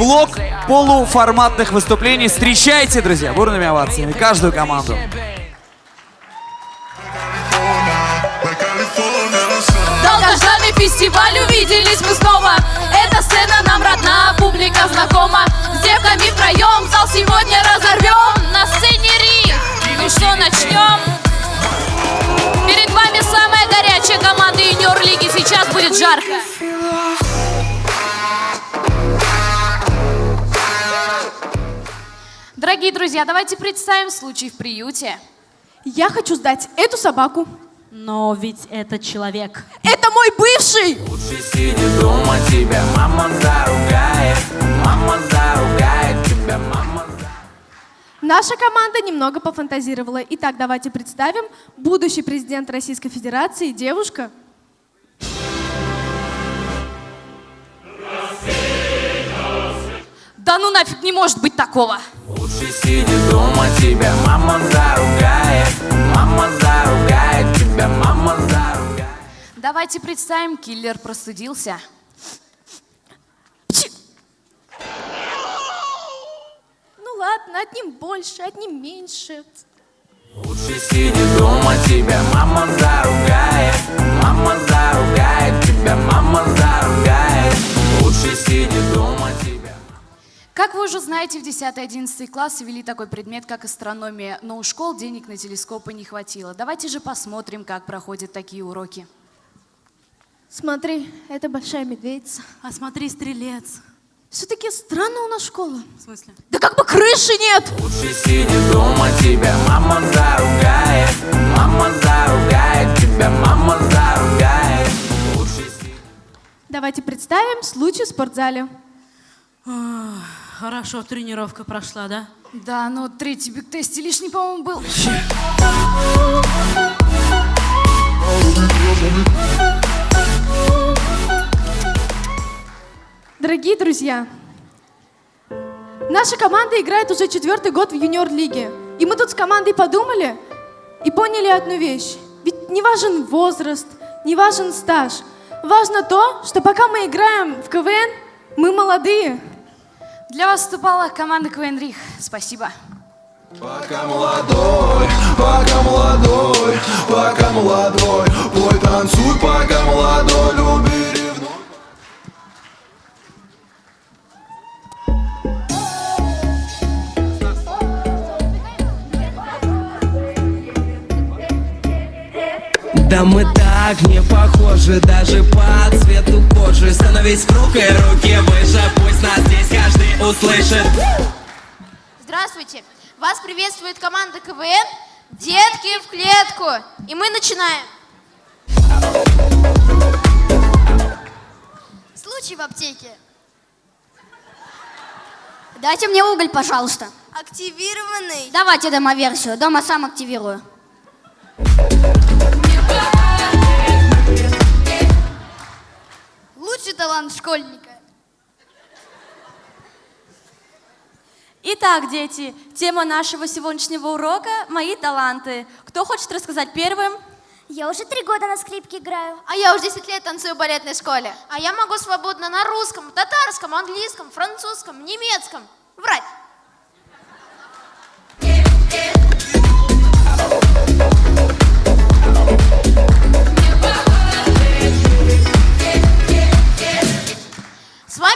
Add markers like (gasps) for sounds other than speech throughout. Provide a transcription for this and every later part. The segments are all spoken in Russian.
блок полуформатных выступлений. Встречайте, друзья, бурными овациями каждую команду. Долгожданный фестиваль, увиделись мы снова Эта сцена нам родна, публика знакома С девками втроем зал сегодня разорвем На сцене Ри, ну что, начнем? Перед вами самая горячая команда юниор-лиги Сейчас будет жарко Дорогие друзья, давайте представим случай в приюте. Я хочу сдать эту собаку. Но ведь это человек. Это мой бывший! Лучше сиди дома, тебя мама заругает Мама заругает, тебя мама Наша команда немного пофантазировала. Итак, давайте представим будущий президент Российской Федерации, девушка. Да ну нафиг не может быть такого! Лучше сиди дома, тебя мама заругает Мама заругает, тебя мама заругает Давайте представим, киллер простудился. Ну ладно, одним больше, одним меньше. Лучше сиди дома, тебя мама заругает Мама заругает, тебя мама заругает Лучше сиди дома, тебя Как вы уже знаете, в 10-11 классе ввели такой предмет, как астрономия, но у школ денег на телескопы не хватило. Давайте же посмотрим, как проходят такие уроки. Смотри, это большая медведица. А смотри, стрелец. Все-таки странно у нас школа. В смысле? Да как бы крыши нет! Лучше сиди дома, тебя мама заругает Мама заругает, тебя мама заругает Лучше сиди Давайте представим случай в спортзале. А, Хорошо, тренировка прошла, да? Да, но третий биг-тесте лишний, по-моему, был. Дорогие друзья, наша команда играет уже четвертый год в юниор-лиге. И мы тут с командой подумали и поняли одну вещь. Ведь не важен возраст, не важен стаж. Важно то, что пока мы играем в КВН, мы молодые. Для вас выступала команда КВН Рих. Спасибо. Пока молодой, пока молодой, пока молодой, пой, танцуй, пока молодой, люби, Да мы так не похожи даже по цвету кожи Становись круг и руки выше, пусть нас здесь каждый услышит Здравствуйте! Вас приветствует команда КВН «Детки в клетку». И мы начинаем. Случай в аптеке. Дайте мне уголь, пожалуйста. Активированный. Давайте демо-версию. Дома сам активирую. Лучший талант школьника. Итак, дети, тема нашего сегодняшнего урока – мои таланты. Кто хочет рассказать первым? Я уже три года на скрипке играю. А я уже 10 лет танцую в балетной школе. А я могу свободно на русском, татарском, английском, французском, немецком. Врать.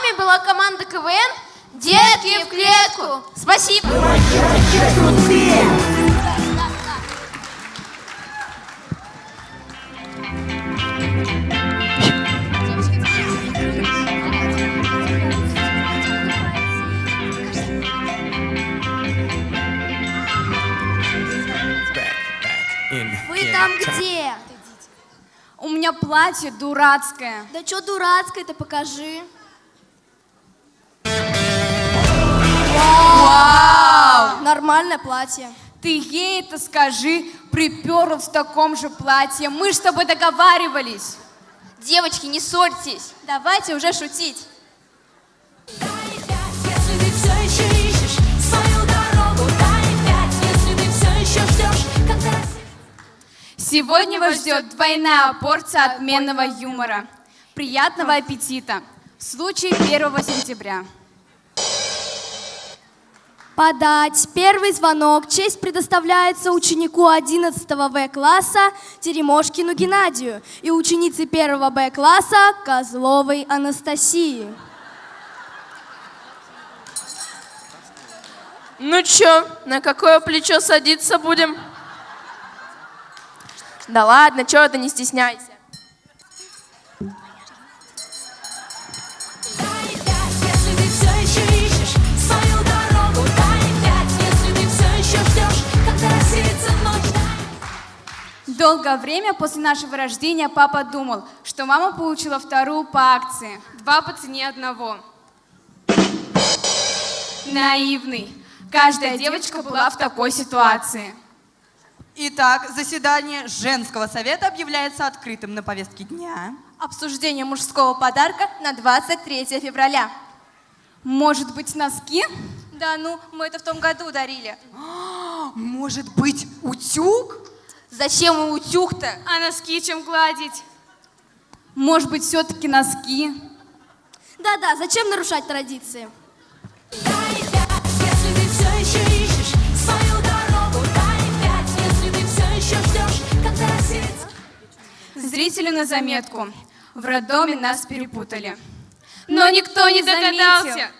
Вами была команда КВН «Детки в клетку». Спасибо. Вы там где? У меня платье дурацкое. Да что дурацкое-то, покажи. Нормальное платье. Ты ей это скажи, приперла в таком же платье. Мы ж с тобой договаривались. Девочки, не ссорьтесь. Давайте уже шутить. Сегодня вас ждет двойная порция отменного юмора. Приятного аппетита. Случай 1 сентября. Подать первый звонок. Честь предоставляется ученику 11 В-класса Теремошкину Геннадию и ученице 1 Б-класса Козловой Анастасии. Ну чё, на какое плечо садиться будем? Да ладно, чё ты, не стесняйся. Долгое время после нашего рождения папа думал, что мама получила вторую по акции. Два по цене одного. Наивный. Каждая девочка была в такой ситуации. Итак, заседание женского совета объявляется открытым на повестке дня. Обсуждение мужского подарка на 23 февраля. Может быть, носки? Да ну, мы это в том году дарили. (gasps) Может быть, утюг? Зачем и утюг-то? А носки чем гладить? Может быть, все-таки носки? Да-да, зачем нарушать традиции? Если ты все еще ищешь свою дорогу, дай пять Если ты все еще ждешь, когда рассеется Зрители на заметку. В роддоме нас перепутали. Но никто не догадался.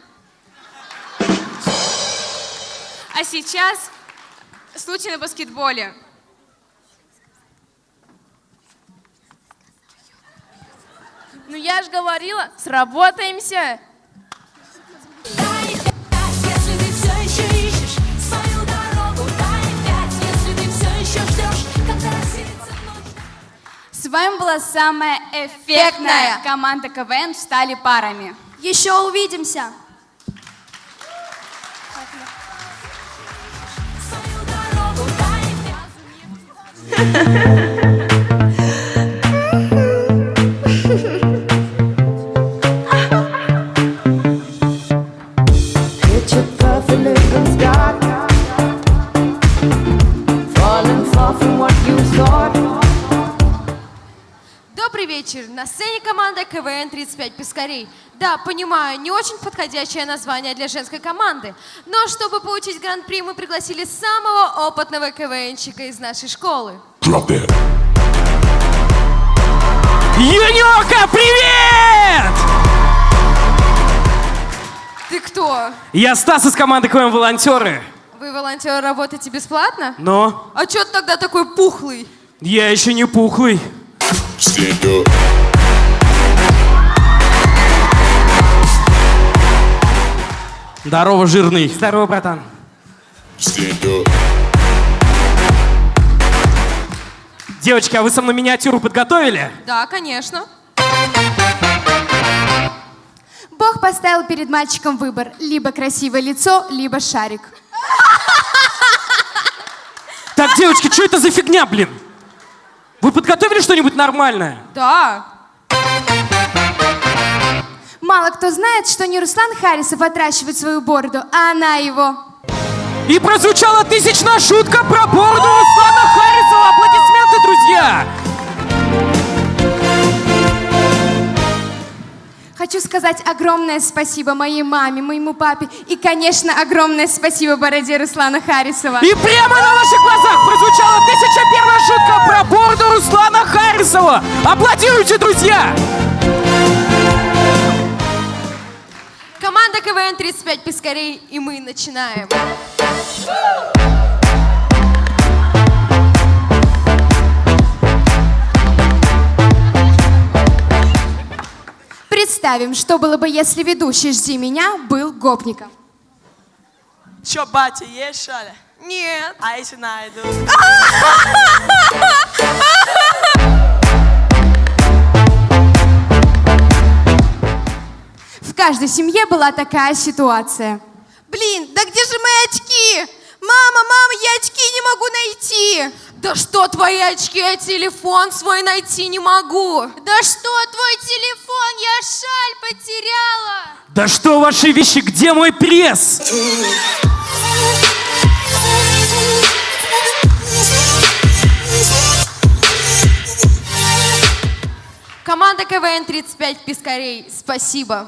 А сейчас случай на баскетболе. Ну я ж говорила, сработаемся. Если ты все еще ищешь свою дорогу, дай пять Если ты все еще ждешь, когда рассеется ночь. С вами была самая эффектная команда КВН «Стали парами». Еще увидимся. Picture (laughs) Добрый вечер. На сцене команда КВН 35 Пескарей. Да, понимаю, не очень подходящее название для женской команды. Но чтобы получить гран-при, мы пригласили самого опытного КВНщика из нашей школы. Юнёка, привет! Ты кто? Я Стас из команды КВМ «Волонтеры». Вы, волонтеры, работаете бесплатно? Но А чё ты тогда такой пухлый? я еще не пухлый. Здорово, жирный. Здорово, братан. Девочки, а вы со мной миниатюру подготовили? Да, конечно. Бог поставил перед мальчиком выбор. Либо красивое лицо, либо шарик. Так, девочки, что это за фигня, блин? Вы подготовили что-нибудь нормальное? Да. Мало кто знает, что не Руслан Харисов отращивает свою бороду, а она его. И прозвучала тысячная шутка про бороду Руслана Харисова. Аплодисменты, друзья! Хочу сказать огромное спасибо моей маме, моему папе и, конечно, огромное спасибо бороде Руслана Харисова. И прямо на ваших глазах прозвучала тысяча первая шутка про бороду Руслана Харисова. Аплодируйте, друзья! Команда КВН 35 Пескарей, и мы начинаем. Представим, что было бы, если ведущий «Жди меня» был гопником. Чё, батя, есть что ли? Нет. А если найду? В каждой семье была такая ситуация. Блин, да где же мои очки? Мама, мама, я очки не могу найти. Да что твои очки, я телефон свой найти не могу. Да что твой телефон, я шаль потеряла. Да что ваши вещи, где мой пресс? Команда КВН 35 Пискарей, спасибо.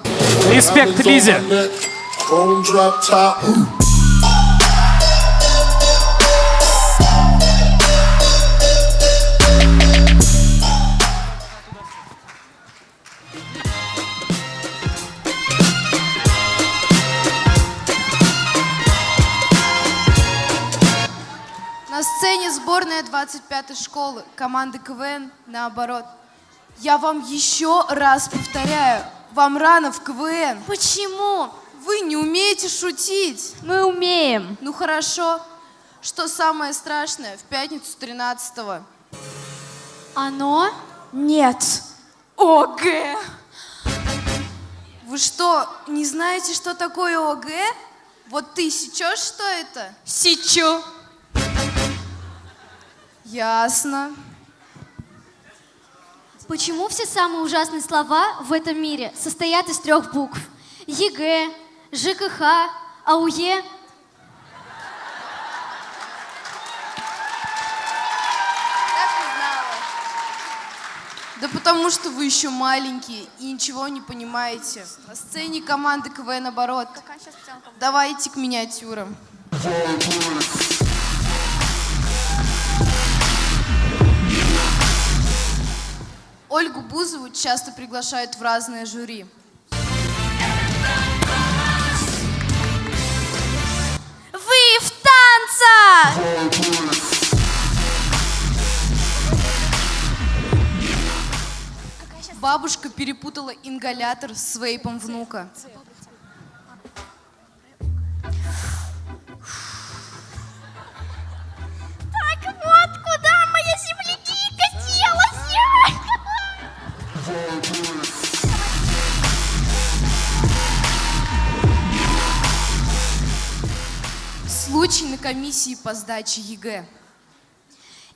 Респект Лизе. 25-й школы, команды КВН, наоборот. Я вам еще раз повторяю, вам рано в КВН. Почему? Вы не умеете шутить. Мы умеем. Ну хорошо. Что самое страшное в пятницу 13-го? Оно? Нет. ОГ. Вы что, не знаете, что такое ОГ? Вот ты сечешь, что это? Сечу. Ясно. Почему все самые ужасные слова в этом мире состоят из трех букв? ЕГЭ, ЖКХ, АУЕ. Да потому что вы еще маленькие и ничего не понимаете. На сцене команда КВН «Наоборот». Давайте к миниатюрам. Ольгу Бузову часто приглашают в разные жюри. Вы в танцах! Бабушка перепутала ингалятор с вейпом внука. Комиссии по сдаче ЕГЭ.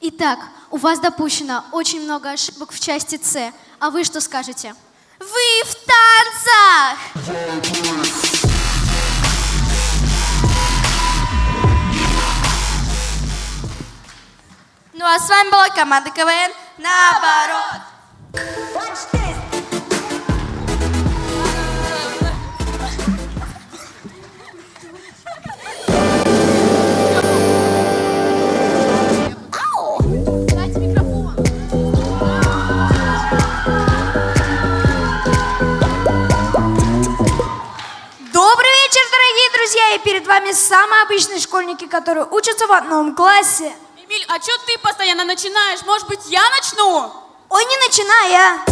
Итак, у вас допущено очень много ошибок в части С. А вы что скажете? Вы в танцах! Ну а с вами была команда КВН «Наоборот». Обычные школьники, которые учатся в одном классе. Эмиль, а что ты постоянно начинаешь? Может быть, я начну? Ой, не начинай, а!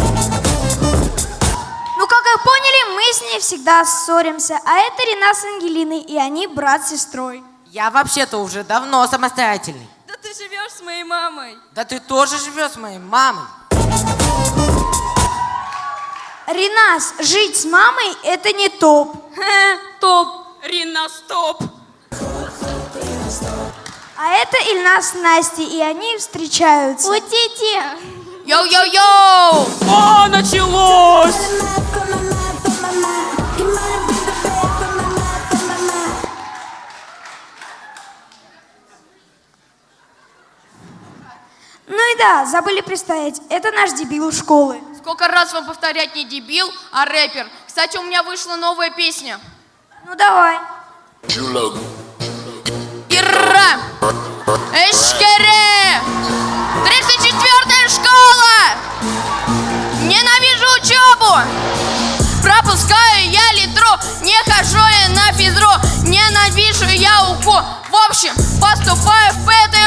Ну, как вы поняли, мы с ней всегда ссоримся. А это Рина с Ангелиной, и они брат с сестрой. Я вообще-то уже давно самостоятельный. Да ты живешь с моей мамой. Да ты тоже живешь с моей мамой. Ринас, жить с мамой – это не топ. Топ. Рина, стоп. А это Ильнас с Настей, и они встречаются. Ути-ути! Йоу-йоу-йоу! О, началось! Ну и да, забыли представить, это наш дебил школы. Сколько раз вам повторять не дебил, а рэпер. Кстати, у меня вышла новая песня. Ну давай. Ира! Эшкере! 34 школа! Ненавижу учебу! Пропускаю я литру, не хожу я на физру, ненавижу я УКУ. В общем, поступаю в ПТУ!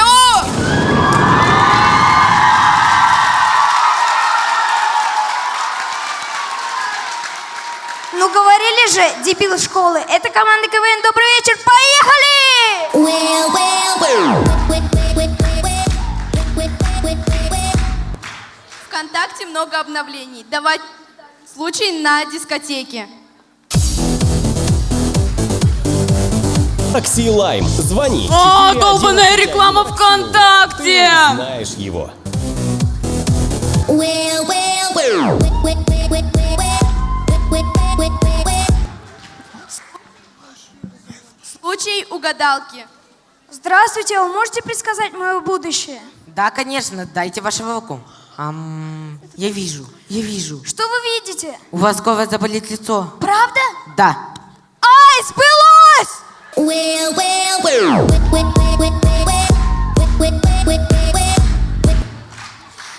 Ну говорили же, дебил школы, это команда КВН. Добрый вечер, поехали! ВКонтакте много обновлений. Давай случай на дискотеке. Такси Лайм. Звони. О, 411. долбаная реклама ВКонтакте! Знаешь его. Случай угадалки. Здравствуйте, вы можете предсказать мое будущее? Да, конечно, дайте вашу руку. Ам, я вижу, я вижу. Что вы видите? У вас скоро заболит лицо. Правда? Да. Ай, сбылось!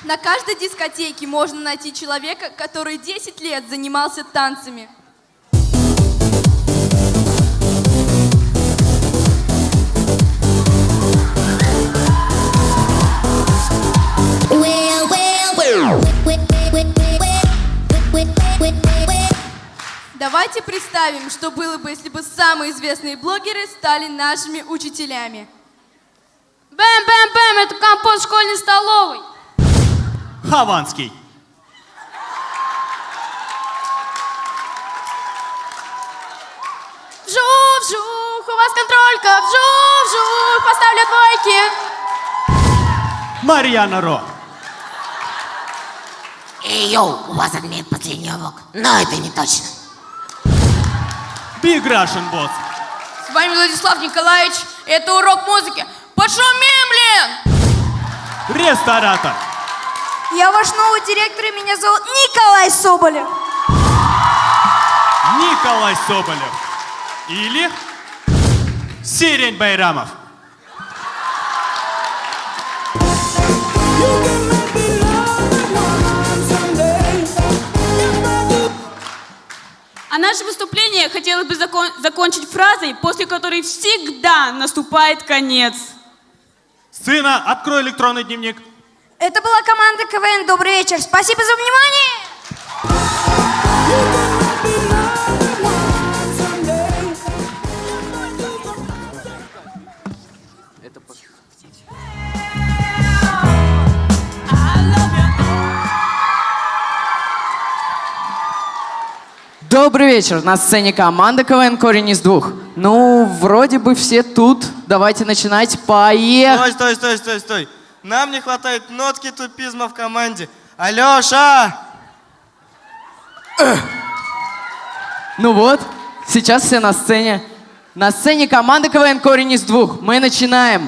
На каждой дискотеке можно найти человека, который 10 лет занимался танцами. Давайте представим, что было бы, если бы самые известные блогеры стали нашими учителями. Бэм-бэм-бэм, это компот школьной столовой. Хованский. Вжух-вжух, у вас контролька, вжух-вжух, поставлю двойки. Марьяна Ро. Эй, йоу, у вас отменит последний урок. Но это не точно. Big Russian Boss. С вами Владислав Николаевич. Это урок музыки. Пошумим, блин! Ресторатор. Я ваш новый директор, и меня зовут Николай Соболев. Николай Соболев. Или Сирень Байрамов. А наше выступление хотелось бы закон- закончить фразой, после которой всегда наступает конец. Сына, открой электронный дневник. Это была команда КВН «Добрый вечер». Спасибо за внимание! Добрый вечер. На сцене команда КВН «Корень из двух». Ну, вроде бы все тут. Давайте начинать. Поехали. Стой, стой, стой, стой, стой. Нам не хватает нотки тупизма в команде. Алеша! Ну вот, сейчас все на сцене. На сцене команда КВН «Корень из двух». Мы начинаем.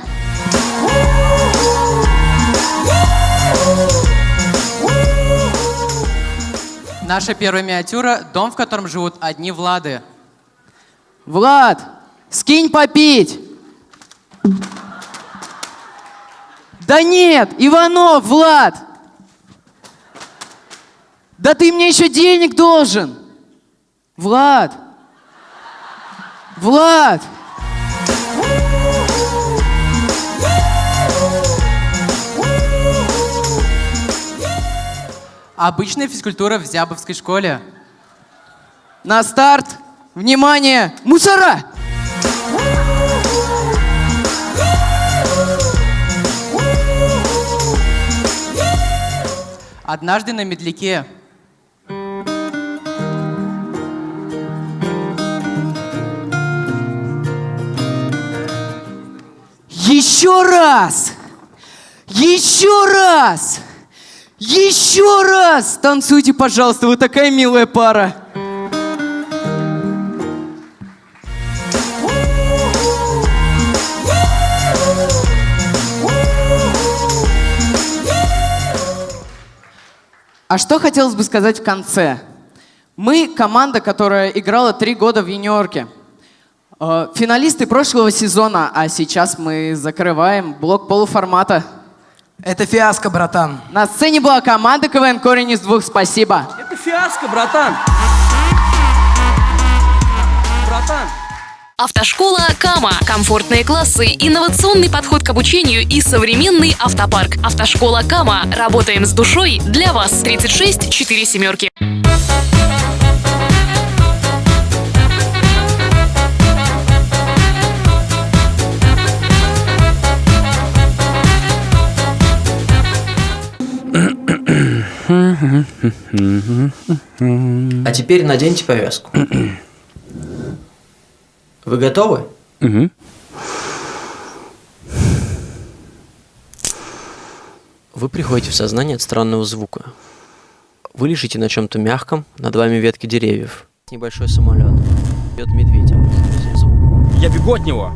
Наша первая миниатюра – дом, в котором живут одни Влады. Влад, скинь попить. Да нет, Иванов, Влад. Да ты мне еще денег должен. Влад. Влад. Обычная физкультура в Зябовской школе. На старт. Внимание, мусора. Однажды на медляке. Еще раз. Еще раз. Еще раз. Танцуйте, пожалуйста, вы такая милая пара. А что хотелось бы сказать в конце? Мы команда, которая играла три года в юниорке. Э, Финалисты прошлого сезона, а сейчас мы закрываем блок полуформата. Это фиаско, братан. На сцене была команда КВН «Корень из двух». Спасибо. Это фиаско, братан. Братан. Автошкола Кама. Комфортные классы, инновационный подход к обучению и современный автопарк. Автошкола Кама. Работаем с душой для вас. 36 4 семерки. А теперь наденьте повязку. Вы готовы? Вы приходите в сознание от странного звука. Вы лежите на чем-то мягком, над вами ветки деревьев. Небольшой самолет. Бьет медведя. Я бегу от него.